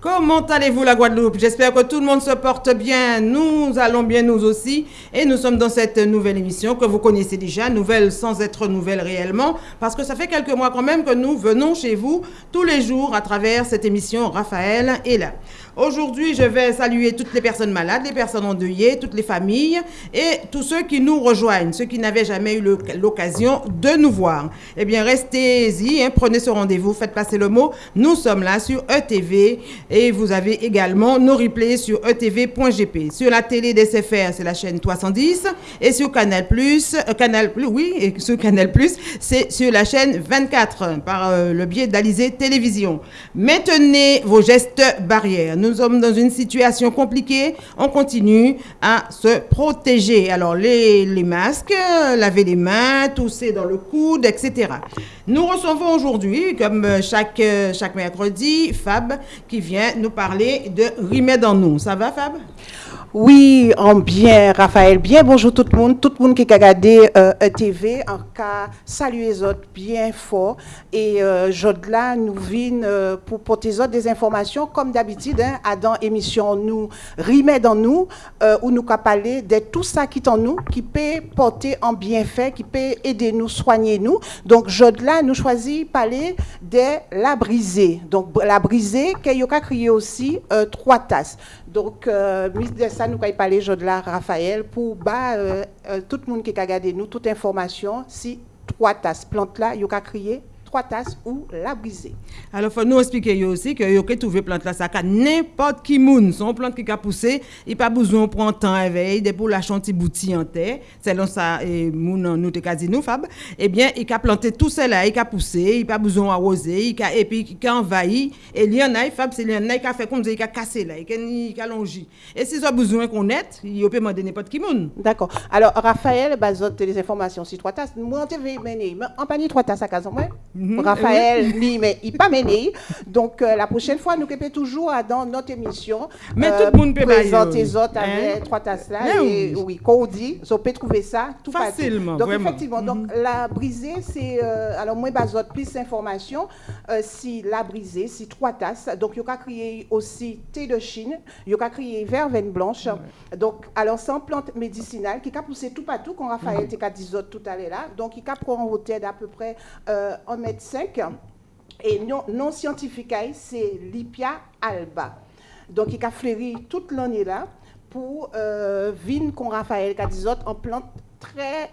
Comment allez-vous la Guadeloupe? J'espère que tout le monde se porte bien. Nous allons bien nous aussi. Et nous sommes dans cette nouvelle émission que vous connaissez déjà, nouvelle sans être nouvelle réellement, parce que ça fait quelques mois quand même que nous venons chez vous tous les jours à travers cette émission. Raphaël est là. Aujourd'hui, je vais saluer toutes les personnes malades, les personnes endeuillées, toutes les familles et tous ceux qui nous rejoignent, ceux qui n'avaient jamais eu l'occasion de nous voir. Eh bien, restez-y, hein, prenez ce rendez-vous, faites passer le mot. Nous sommes là sur ETV et vous avez également nos replays sur etv.gp. Sur la télé des CFR, c'est la chaîne 310 et sur Canal euh, Canal oui, et sur Canal c'est sur la chaîne 24 par euh, le biais d'Alizé Télévision. Maintenez vos gestes barrières sommes dans une situation compliquée, on continue à se protéger. Alors, les, masques, laver les mains, tousser dans le coude, etc. Nous recevons aujourd'hui, comme chaque, chaque mercredi, Fab qui vient nous parler de Remède en nous. Ça va, Fab? Oui, en bien, Raphaël. Bien, bonjour tout le monde. Tout le monde qui a regardé euh, TV, en cas, saluer les autres bien fort. Et euh, là, nous vînes euh, pour porter autres des informations, comme d'habitude, hein, à dans émission nous rimet dans nous, euh, où nous avons parler de tout ça qui est en nous, qui peut porter en bienfait, qui peut aider nous, soigner nous. Donc, là, nous choisit parler de la brisée. Donc, la brisée, qu'il y a aussi trois tasses. Donc, euh, de nous allons parler de Raphaël pour bah, euh, euh, tout le monde qui a regardé nous, toute information, si trois tasses plantes là, il y a crier trois tasses ou la briser. Alors, il faut nous expliquer aussi que vous pouvez trouver plante là, ça n'importe qui moun, son plante qui a poussé, il pas besoin de prendre temps éveil, de pour la chantier bouti en terre, selon ça, et moun, nous te dit nous, Fab, eh bien, il a planté tout cela, il a poussé, il pas besoin d'arroser, il a, et puis il a envahi, et il y en a, Fab, c'est il y en a qui a fait comme ça, il a cassé là, il a longé. Et si vous besoin qu'on aide, il peut demander n'importe qui moun. D'accord. Alors, Raphaël, bazote les informations sur trois tasses, moi, on te mener, en panier trois tasses à casa, Mhm. Raphaël, ni, mais il pas mené. Donc, euh, la prochaine fois, nous peut toujours dans notre émission. Mais tout le monde peut présenter les autres avec hein? trois tasses là. Et, oui, quand on dit, on peut trouver ça tout facilement. Donc, effectivement, donc, mhm. la brisée, c'est. Euh, alors, moi, besoin plus d'informations. Euh, si la brisée, si trois tasses. Donc, il y a créé aussi thé de Chine. Il y a créé verveine blanche. Donc, alors, c'est une plante médicinale qui a poussé tout partout, quand Raphaël mm -hmm. dit tout à l'heure là. Donc, il a pris en hauteur d'à peu près un mètre 5 et non, non scientifique, c'est Lipia alba. Donc, il a fleuri toute l'année là pour euh, vin qu'on Raphaël Cadizot en plante très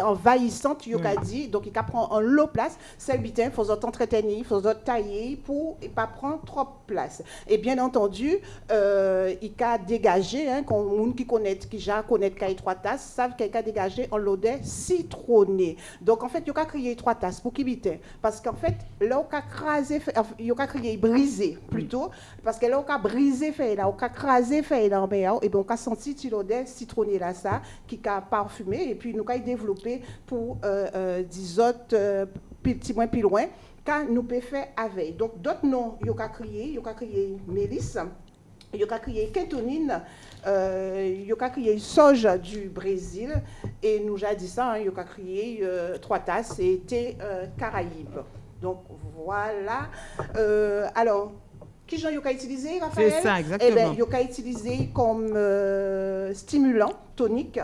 envahissante, il a dit. Donc, il a pris en lot place. C'est bien, il faut entretenir, il faut tailler pour ne pas prendre trop place. Et bien entendu, euh, il a dégagé, hein, les qui connaît, qui déjà connaît trois tasses, savent qu'il a dégagé en l'odeur citronné. Donc, en fait, il a créé trois tasses pour qu'il Parce qu'en fait, là, il a crasé, il a créé brisé plutôt, parce que là, a brisé, fait, là, il a crasé, fait, là, et bien, on a senti l'odeur citronné là, ça, qui a parfumé et puis nous avons développé pour euh, euh, des autres euh, petits moins plus loin, quand nous pouvons faire avec. Donc d'autres noms, il y a créé, il y a créé Mélisse, il y a créé Kentonine, il y a créé Soja du Brésil, et nous avons dit ça, il y a créé Trois Tasses et Thé Caraïbes. Donc voilà. alors, qui j'en a utilisé, Raphaël? C'est ça, exactement. Eh bien, il a utilisé comme stimulant tonique.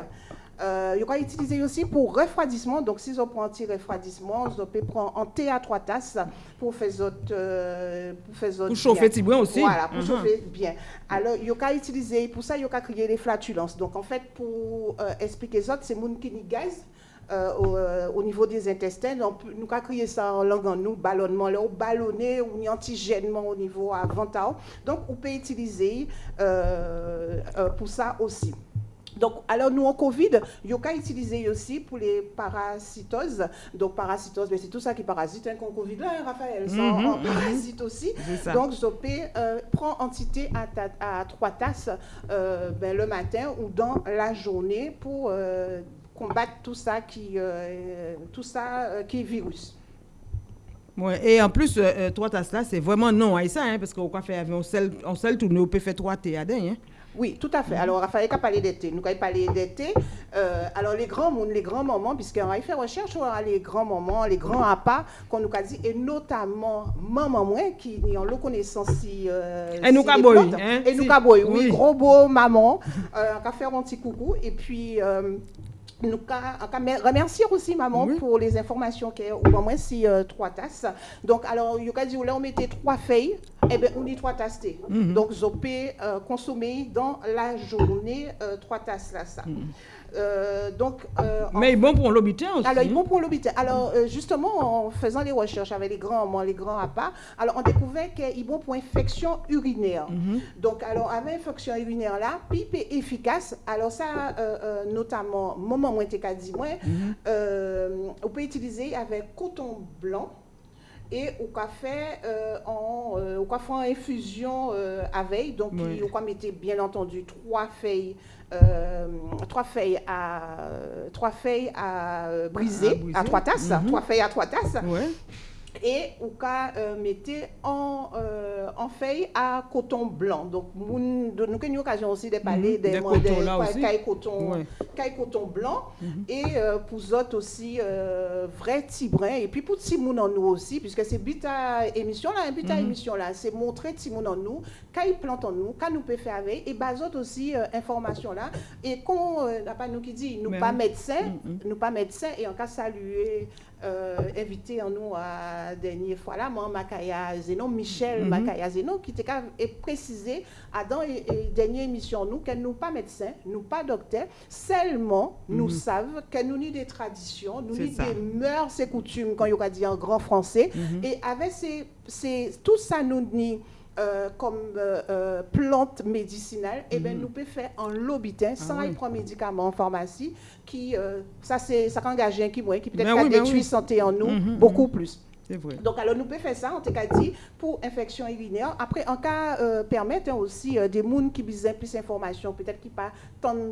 Euh, il y a utilisé aussi pour refroidissement. Donc, si on prend anti-refroidissement, on peut prendre un thé à trois tasses pour faire autres. Euh, pour, faire pour chauffer bien aussi. Voilà, pour uh-huh. chauffer bien. Alors, il y a utilisé, pour ça, il y a créé les flatulences. Donc, en fait, pour euh, expliquer ça, c'est mon gaz. Euh, au, niveau des intestins. Donc, nous avons créé ça en langue en nous, ballonnement, là, ballonné ou antigènement au niveau avant Donc, on peut utiliser pour ça aussi. Donc, alors nous, en Covid, il y a utilisé aussi pour les parasitoses. Donc, parasitose, c'est tout ça qui parasite, hein, Covid là, hein, Raphaël, ça mm parasite aussi. Donc, peux euh, prendre entité à, trois tasses euh, ben, le matin ou dans la journée pour euh, combattre tout ça qui, tout ça qui est virus. Ouais, et en plus, euh, euh, trois tasses là, c'est vraiment non haïtien, hein, parce qu'on peut faire un un tourné, on peut faire trois thés à hein. Oui, tout à fait. Alors, Raphaël a parlé d'été. Nous avons parlé d'été. Euh, alors, les grands les grands moments, puisqu'on a fait recherche sur les grands moments, les grands appâts qu'on nous a dit, et notamment maman qui ont le connaissance si. Euh, et nous caboy. Hein, et nous caboy, oui. Gros beau maman. Euh, on va faire un petit coucou. Et puis. Euh, nous remercier aussi maman pour les informations qu'elle au moins si euh, trois tasses. Donc alors il y a dit là on mettait trois feuilles eh bien on dit trois tasses mhm. Donc pouvez euh, consommer dans la journée euh, trois tasses là ça. Euh, donc, euh, Mais bon pour l'habitant aussi. Alors, il est bon pour l'habitant. Alors, euh, justement, en faisant les recherches avec les grands les grands appâts, alors on découvrait qu'il est bon pour infection urinaire. Mhm. Donc, alors, avec infection urinaire là, pipe est efficace. Alors, ça, notamment, moment dit, moi, mhm. on peut utiliser avec coton blanc et au café en au café en infusion avec donc on peut mettre bien entendu trois feuilles euh, trois feuilles à trois feuilles à briser, à, trois tasses, mhm. trois feuilles à trois tasses. Et ou cas euh, mettez en euh, en feuille à coton blanc. Donc nous avons une occasion aussi de parler mhm. des cailles coton, coton blanc mhm. et pour autres aussi vrai tibrin et puis pour Timoun en nous aussi puisque c'est but à émission là, but à émission là, c'est montrer Timoun en nous plantent en nous, quand nous pouvons faire avec, et basot aussi euh, information là. Et quand, euh, n'a pas nous qui dit, nous pas médecins, mm, mm. nous pas médecins, et en cas saluer, euh, invité en nous à dernière fois là, moi, Makaya Zeno, Michel mm-hmm. Makaya Zeno, qui était précisé à dans la dernière émission nous, qu'elle nous pas médecins, nous pas docteurs, seulement nous mm-hmm. savent que nous ni des traditions, nous ni des mœurs et coutumes, quand il y a dit en grand français, mm-hmm. et avec ces, tout ça nous ni euh, comme euh, euh, plante médicinale, et eh ben, nous pouvons faire en lobitin sans ah, prendre médicaments en pharmacie, qui, ça, c'est ça engage un qui, qui peut-être ben détruire ben santé en nous, mhm, beaucoup mhm. plus. Donc, alors, nous pouvons faire ça, en tout cas dit, pour infection urinaire. Après, en cas, euh, permettre hein, aussi euh, des gens qui besoin plus d'informations, peut-être qui pas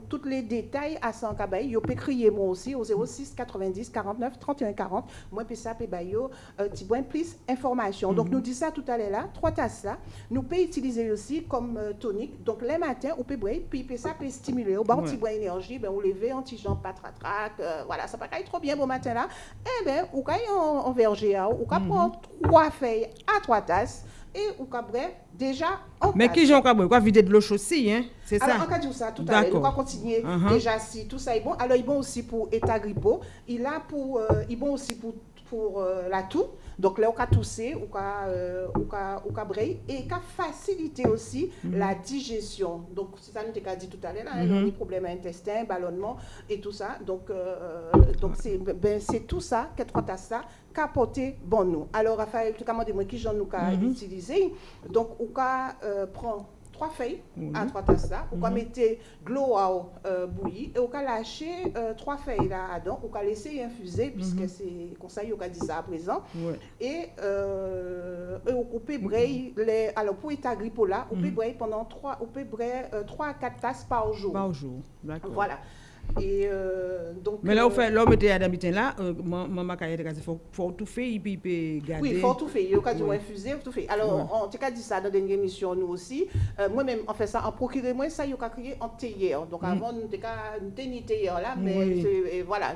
tous les détails à 100 cabaye, ils peuvent crier moi aussi au 06 90 49 31 40. Moi, puis ça, puis bayo, euh, plus information. Donc, mhm. nous disons ça tout à l'heure là, trois tasses là. Nous pouvons utiliser aussi comme euh, tonique. Donc, les matins, on peut boire, puis ça peut stimuler. Au bas, on énergie, ben, on lever, anti-jambe, patratrac, voilà, ça va pas trop bien au matin là. Eh bien, ou quand on, on verger, ou on prendre trois feuilles à trois tasses et ou cabré déjà en Mais qui j'en cabré quoi vider de l'eau aussi hein c'est ça. Alors on va dire ça tout à l'heure on va continuer uh-huh. déjà si tout ça est bon. Alors il est bon aussi pour état grippo il a pour euh, il est bon aussi pour pour euh, la toux donc là, on a toussé, on a, euh, on a, et on a facilité aussi mhm. la digestion. Donc, c'est ça que nous avons dit tout à l'heure, hein, mm des problèmes intestin, ballonnement et tout ça. Donc, euh, donc c'est ben, tout ça, quatre trois ça, capoter bon nous. Alors, Raphaël, tu as demandé moi qui j'en nous a mhm. utilisé? Donc, on a euh, prend trois feuilles à trois tasses là. On va mhm. mettre de l'eau à euh, bouillir et on va lâcher euh, trois feuilles là dedans. On va laisser infuser puisque mhm. c'est comme ça, on va dire ça à présent. Et, euh, on peut brailler les alors pour état grippo là, on peut mhm. brailler pendant trois on peut brailler trois à quatre tasses par jour. Par jour. D'accord. Voilà. Et euh, donc, Mais là, on fait, l'homme était à d'habitude là, euh, maman a dit faut, tout faire, il peut garder. Oui, il faut tout faire. Il y a infuser, tout faire. Alors, on t'a dit ça dans la dernière émission, nous aussi. Euh, Moi-même, on fait ça, en procurer moi, ça, il y a créé en théière. Donc, mm. avant, nous avons une théière là, mais voilà,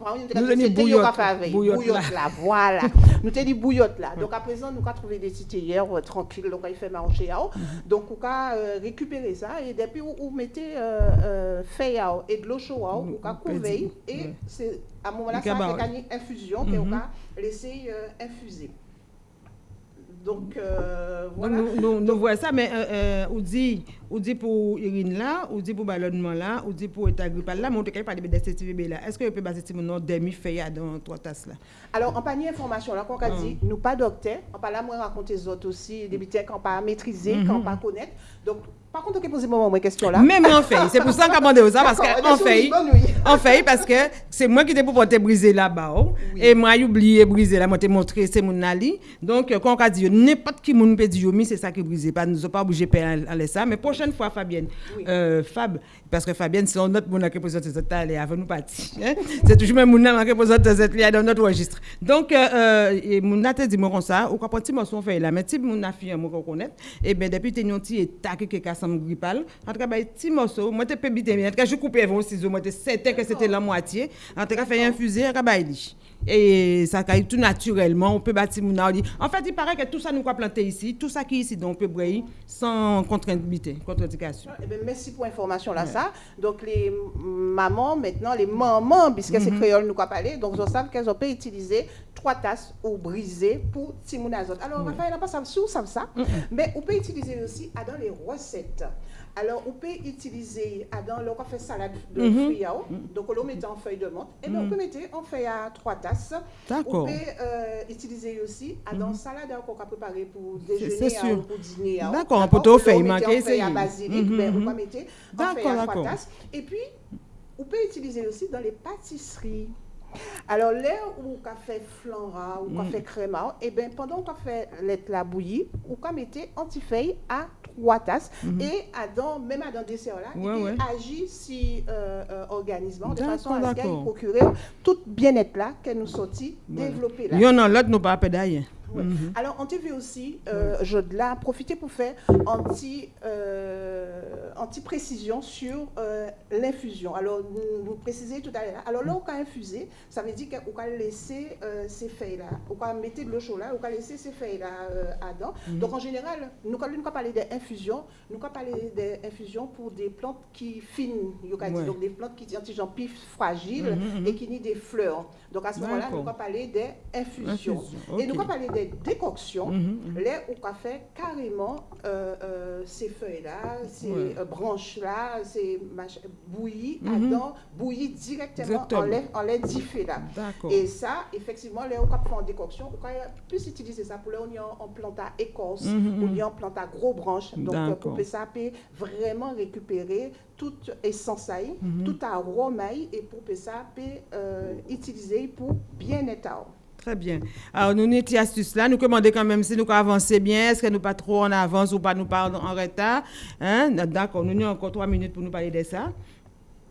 nous avons bouillotte. Bouillotte là, voilà. Nous avons dit bouillotte là. Donc à présent, nous avons trouvé des hier euh, tranquilles, donc il fait marcher. Mhm. Donc on a euh, récupéré ça et depuis vous mettez euh, fait et de l'eau chaude, vous avez couvert et c'est à ce moment-là, ça a gagné infusion, et on a laissé infuser. Donc, euh, voilà. Nous, nous, voyons ça, mais euh, euh, on, dit, on dit pour Irine là, on dit pour ballonnement là, on dit pour état grippal là, mais on ne peut pas de CTVB là. Est-ce que vous pouvez baser sur nom demi-feuille dans trois tasses là? Alors, en panier information là, qu'on a dit, nous pas docteur, on pas là, moi raconter les autres aussi, des bêtises qu'on pas maîtriser, qu'on mhm. pas connaître. Donc, par contre, on peut poser moi une question là. Même en fait, c'est pour ça qu'on a demandé ça, parce qu'en fait, en fait, parce que c'est moi qui t'ai pour briser là-bas, oh. et moi, j'ai oublié briser là, moi, t'ai montré, c'est mon nali. Donc, quand on a dit, n'importe qui moun peut dire, c'est ça qui brisé, pas, nous pas obligé de faire ça, mais prochaine fois, Fabienne, euh, Fab, parce que Fabienne, c'est notre monde qui présente cette table avant nous partir. Hein? C'est toujours même monde qui présente cette là dans notre registre. Donc, euh, euh, et mon te dit moi comme ça, ou quand petit morceau fait là, mais si mon a fait moi connaît, et eh ben depuis t'es un petit état qui est me grippal, en tout cas bah petit morceau, moi te peux bien, en tout cas je coupe avant ciseaux, moi certain que c'était la moitié, en tout cas fait infuser, en bah et ça caille tout naturellement. On peut bâtir mon En fait, il paraît que tout ça nous a planté ici, tout ça qui est ici, donc on peut briller sans contre-indication. Contre eh ben, merci pour l'information là, ça. Donc, les mamans, maintenant, les mamans, puisque c'est mhm. créole, nous avons parlé, donc ils savent qu'elles ont pu utiliser trois tasses ou briser pour Timounazot. Alors, Raphaël, on n'a pas ça, ça, ça, mais on peut utiliser aussi dans les recettes. Alors, on peut utiliser, dans le fait salade de mm -hmm. fruits, donc on met en feuille de menthe, et bien on peut mettre en feuille à trois tasses. D'accord. On peut euh, utiliser aussi dans mm salade qu'on a préparé pour déjeuner ou pour dîner. D'accord, on peut tout faire, il manque feuille à basilic, mais on peut mettre en feuille à trois tasses. Et puis, on peut utiliser aussi dans les pâtisseries. Alors, là où on fait flanra, ou on fait créma, et bien pendant qu'on fait la bouillie, on mettre antifeuille à trois tasses. Mhm. Et dans, même dans le dessert-là, il agit si euh, euh, organisme de façon à ce qu'il procure tout bien-être là qu'elle nous sortit, développer là. Il y en a l'autre, nous pas d'ailleurs. Mhm. Alors, on TV aussi, euh, je pour faire anti, euh, anti précision sur euh, l'infusion. Alors, nous, précisez tout à l'heure. Alors là, on va infuser, ça veut dire qu'on va laisser ces feuilles-là, on va mettre de l'eau chaude là, on va laisser ces feuilles-là dedans. Mhm. Donc, en général, nous allons parler d'infusion, nous parler d'infusion pour des plantes qui fines, donc des plantes qui sont pif fragiles mhm, et qui nient des fleurs. Donc, à ce moment-là, nous allons parler d'infusion. Et nous allons parler des décoction, mhm. là, on a fait carrément euh, euh, ces feuilles-là, ces euh, branches-là, ces bouillies, mm bouillies directement en lait, en lait diffé là. Et ça, effectivement, là, on a fait en décoction, on peut plus utiliser ça pour là, on en plante à écorce, on y en plante à gros branches. Donc, pour que ça peut vraiment récupérer toute essence, tout arôme et pour que ça peut utiliser pour bien être. Très bien. Alors, nous, notre astuce là, nous commandons quand même si nous avancer bien, est-ce que nous pas trop en avance ou pas nous parlons en retard. Hein? D'accord, nous avons encore trois minutes pour nous parler de ça.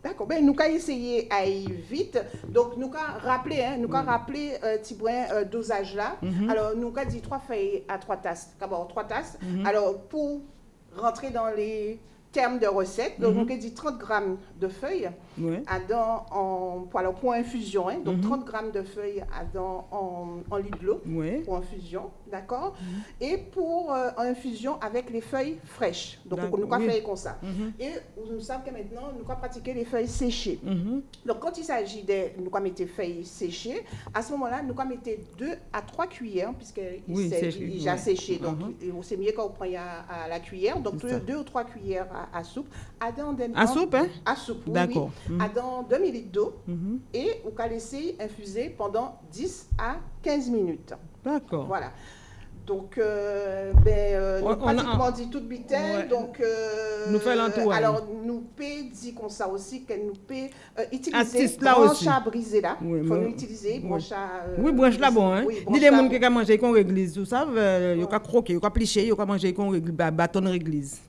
D'accord. Ben, nous allons essayer d'aller vite. Donc, nous allons rappeler, hein, nous allons rappeler euh, euh, dosage là. Mm-hmm. Alors, nous allons dire trois feuilles à trois tasses. D'abord, trois tasses. Mm-hmm. Alors, pour rentrer dans les termes de recette. Donc, on dit 30 grammes de feuilles à dans, en, pour, pour infusion. Hein. donc, 30 mhm. grammes de feuilles à dans, en, en l'eau pour infusion. D'accord? Mhm. Et pour euh, infusion avec les feuilles fraîches. Donc, on nous oui. faire comme ça? Mhm. Et nous savons que maintenant, nous allons pratiquer les feuilles séchées. Donc, quand il s'agit de nous mettre feuilles séchées, à ce moment-là, nous allons mettre 2 à 3 cuillères, puisqu'il oui, est déjà séché. Donc, c'est mieux quand on prend à, la cuillère. Donc, 2 ou 3 cuillères à, soupe. À, à soupe, hein? À soupe, D'accord. Oui, À dans 2 ml d'eau. Mhm. Et on va laisser infuser pendant 10 à 15 minutes. D'accord. Voilà. Donc, euh, ben, euh, on, nous pratiquement dit toute bitaine. Donc, euh, nous fait l'entour. Alors, nous peut dire comme ça aussi qu'elle nous peut euh, utiliser branche à briser là. Il faut nous utiliser branche à. oui, branche là bon. Hein. Oui, Ni les gens qui ont mangé qu'on réglise, vous savez, ils ont croqué, ils ont pliché, ils ont mangé qu'on réglise, bâton réglise.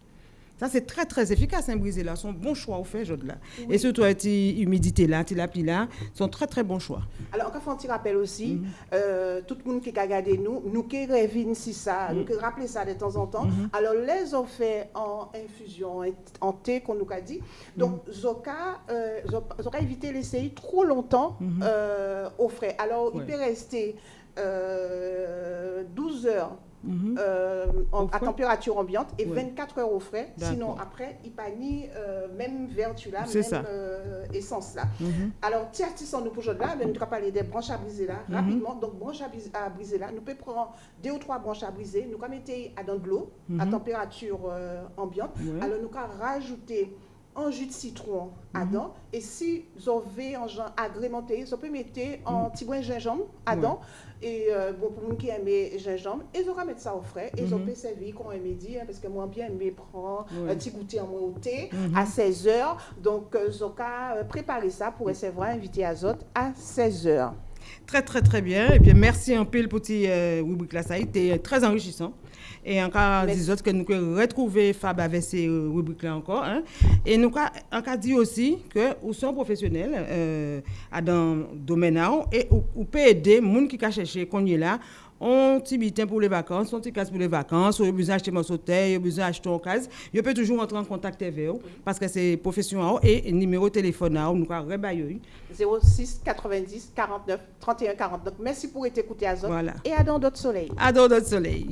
Ça, c'est très, très efficace, un brisé là. C'est un bon choix au fait, là. Et surtout l'humidité là, la pluie là, sont très, très bons choix. Alors, encore un petit rappel aussi, mhm. euh, tout le monde qui a regardé nous, nous qui rêvons si ça, nous mhm. qui rappelons ça de temps en temps. Mhm. Alors, les ont fait en infusion, en thé, qu'on nous a dit. Donc, Zoka, euh, Zoka éviter l'essayer trop longtemps euh, au frais. Alors, il peut rester 12 heures Mhm. Euh, à température ambiante et 24 heures au frais. Sinon, après, il pas ni euh, même vertu là, même euh, essence là. Mhm. Alors, tiens, si nous pour là, nous allons parler des branches à briser là, mhm. rapidement. Donc, branches à, briser là, nous pouvons prendre deux ou trois branches à briser, nous allons mettre à dans de l'eau à température ambiante. Alors, nous allons rajouter un jus de citron dedans et si vous avez un genre agrémenté, vous pouvez mettre un petit brin de gingembre dedans et euh, bon, pour qui aiment gingembre, ils vont mettre ça au frais. Ils ont pu servir quand on midi, hein, parce que moi, bien aimé prendre un petit goûter en au thé mhm. à 16h. Donc, ils ont préparer ça pour recevoir invité Azote à 16h. Très, très, très bien. Et bien, merci un peu pour petit euh, rubrique là. Ça a été très enrichissant. Et encore des autres que nous pouvons retrouver Fab avec ces euh, rubriques-là encore. Hein. Et nous avons dit aussi que nous sommes professionnels euh, dans le domaine et nous pouvons aider les gens qui cherchent qu'on est là on petit bitin pour les vacances, on petit casse pour les vacances, on a besoin d'acheter mon hôtel, on a besoin d'acheter un case, je peux toujours entrer en contact avec eux parce que c'est professionnel et numéro de téléphone nous avons 06 90 49 31 49. Merci pour être écouté à Voilà. Et à dans d'autres soleils. À dans d'autres soleils.